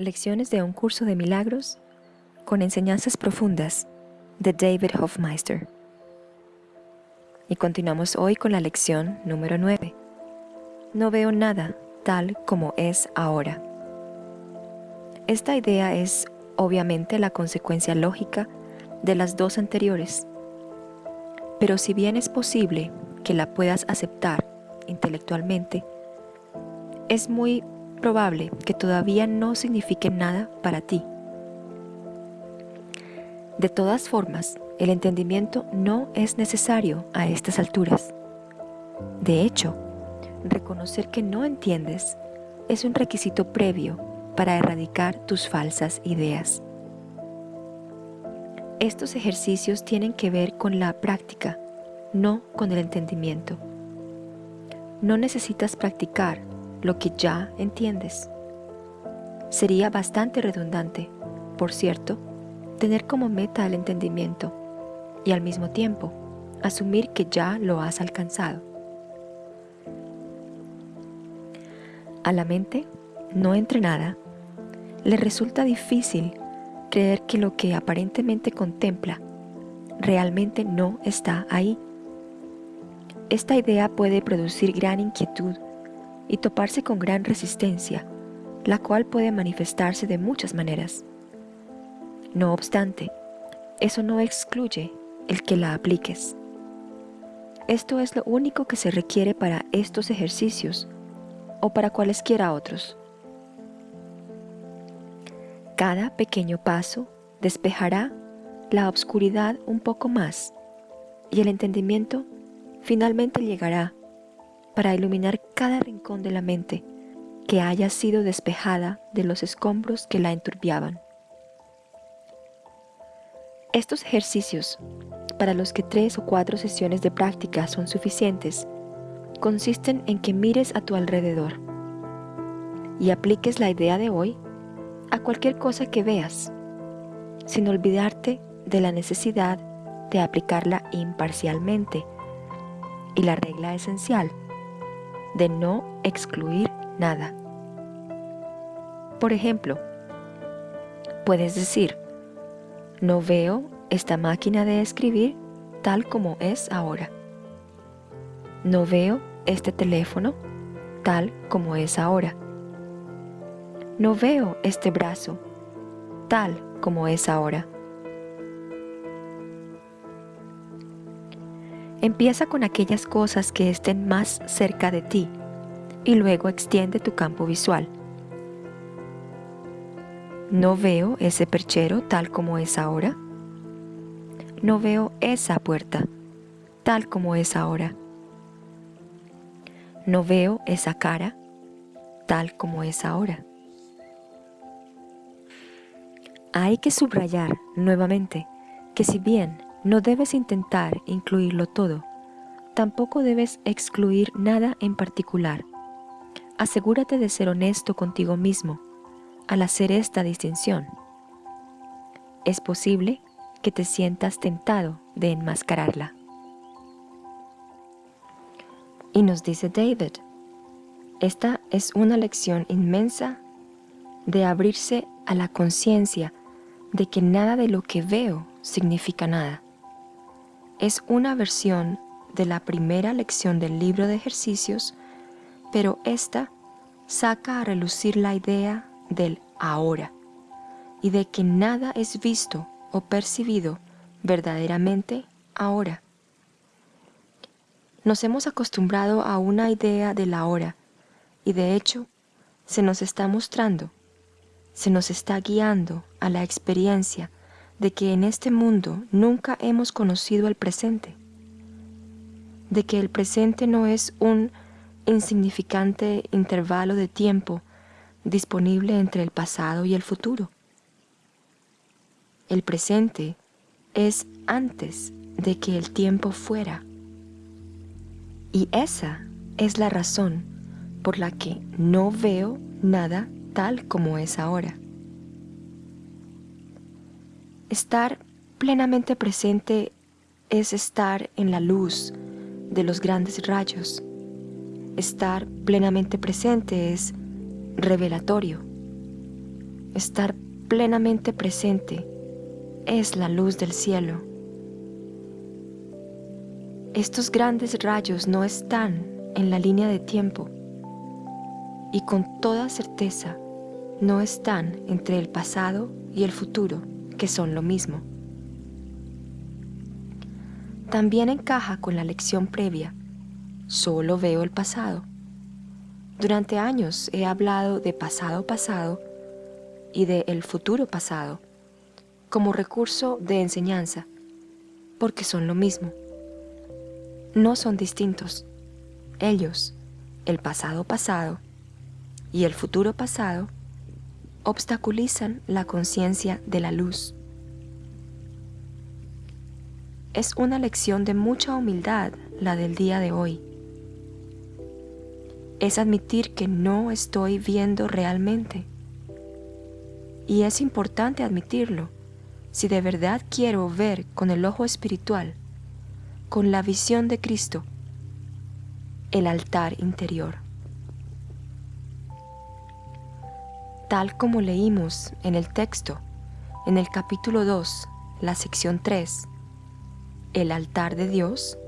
Lecciones de un curso de milagros con enseñanzas profundas de David Hofmeister. Y continuamos hoy con la lección número 9. No veo nada tal como es ahora. Esta idea es obviamente la consecuencia lógica de las dos anteriores. Pero si bien es posible que la puedas aceptar intelectualmente, es muy probable que todavía no signifique nada para ti. De todas formas, el entendimiento no es necesario a estas alturas. De hecho, reconocer que no entiendes es un requisito previo para erradicar tus falsas ideas. Estos ejercicios tienen que ver con la práctica, no con el entendimiento. No necesitas practicar lo que ya entiendes. Sería bastante redundante, por cierto, tener como meta el entendimiento y al mismo tiempo asumir que ya lo has alcanzado. A la mente no entrenada le resulta difícil creer que lo que aparentemente contempla realmente no está ahí. Esta idea puede producir gran inquietud y toparse con gran resistencia, la cual puede manifestarse de muchas maneras. No obstante, eso no excluye el que la apliques. Esto es lo único que se requiere para estos ejercicios o para cualesquiera otros. Cada pequeño paso despejará la obscuridad un poco más y el entendimiento finalmente llegará para iluminar cada rincón de la mente que haya sido despejada de los escombros que la enturbiaban. Estos ejercicios, para los que tres o cuatro sesiones de práctica son suficientes, consisten en que mires a tu alrededor y apliques la idea de hoy a cualquier cosa que veas, sin olvidarte de la necesidad de aplicarla imparcialmente y la regla esencial de no excluir nada. Por ejemplo, puedes decir, no veo esta máquina de escribir tal como es ahora. No veo este teléfono tal como es ahora. No veo este brazo tal como es ahora. Empieza con aquellas cosas que estén más cerca de ti y luego extiende tu campo visual. No veo ese perchero tal como es ahora. No veo esa puerta tal como es ahora. No veo esa cara tal como es ahora. Hay que subrayar nuevamente que si bien no debes intentar incluirlo todo. Tampoco debes excluir nada en particular. Asegúrate de ser honesto contigo mismo al hacer esta distinción. Es posible que te sientas tentado de enmascararla. Y nos dice David, esta es una lección inmensa de abrirse a la conciencia de que nada de lo que veo significa nada es una versión de la primera lección del libro de ejercicios, pero esta saca a relucir la idea del ahora y de que nada es visto o percibido verdaderamente ahora. Nos hemos acostumbrado a una idea del ahora y de hecho se nos está mostrando, se nos está guiando a la experiencia de que en este mundo nunca hemos conocido el presente, de que el presente no es un insignificante intervalo de tiempo disponible entre el pasado y el futuro. El presente es antes de que el tiempo fuera. Y esa es la razón por la que no veo nada tal como es ahora. Estar plenamente presente es estar en la luz de los grandes rayos. Estar plenamente presente es revelatorio. estar plenamente presente, es la luz del cielo. Estos grandes rayos no están en la línea de tiempo y con toda certeza no están entre el pasado y el futuro, que son lo mismo. También encaja con la lección previa, solo veo el pasado. Durante años he hablado de pasado pasado y de el futuro pasado como recurso de enseñanza, porque son lo mismo. No son distintos. Ellos, el pasado pasado y el futuro pasado, obstaculizan la conciencia de la luz. Es una lección de mucha humildad la del día de hoy. Es admitir que no estoy viendo realmente. Y es importante admitirlo si de verdad quiero ver con el ojo espiritual, con la visión de Cristo, el altar interior. Tal como leímos en el texto, en el capítulo 2, la sección 3, el altar de Dios,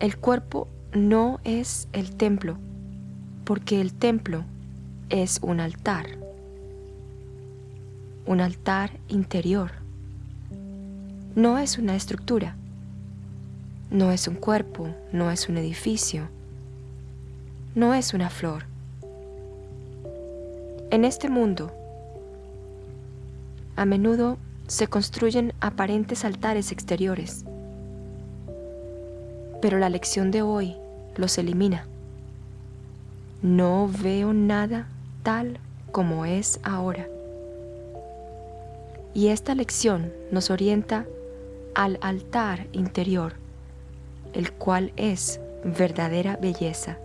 el cuerpo no es el templo, porque el templo es un altar, un altar interior. No es una estructura, no es un cuerpo, no es un edificio, no es una flor. En este mundo, a menudo se construyen aparentes altares exteriores, pero la lección de hoy los elimina. No veo nada tal como es ahora. Y esta lección nos orienta al altar interior, el cual es verdadera belleza.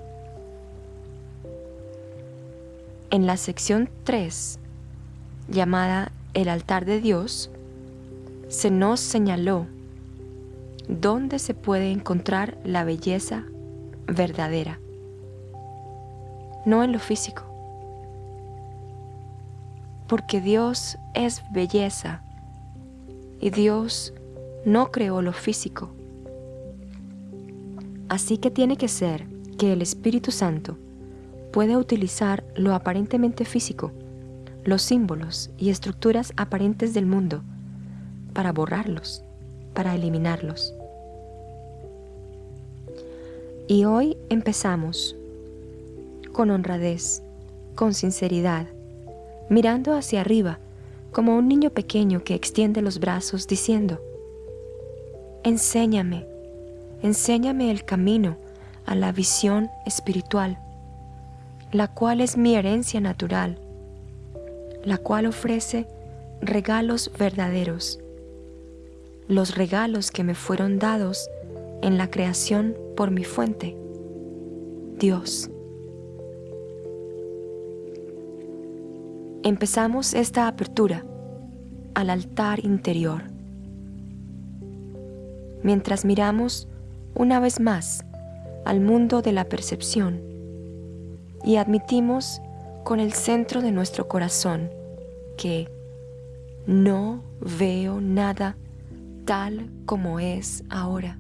En la sección 3, llamada El altar de Dios, se nos señaló dónde se puede encontrar la belleza verdadera, no en lo físico, porque Dios es belleza y Dios no creó lo físico. Así que tiene que ser que el Espíritu Santo puede utilizar lo aparentemente físico, los símbolos y estructuras aparentes del mundo, para borrarlos, para eliminarlos. Y hoy empezamos con honradez, con sinceridad, mirando hacia arriba como un niño pequeño que extiende los brazos diciendo, Enséñame, enséñame el camino a la visión espiritual la cual es mi herencia natural, la cual ofrece regalos verdaderos, los regalos que me fueron dados en la creación por mi fuente, Dios. Empezamos esta apertura al altar interior, mientras miramos una vez más al mundo de la percepción y admitimos con el centro de nuestro corazón que no veo nada tal como es ahora.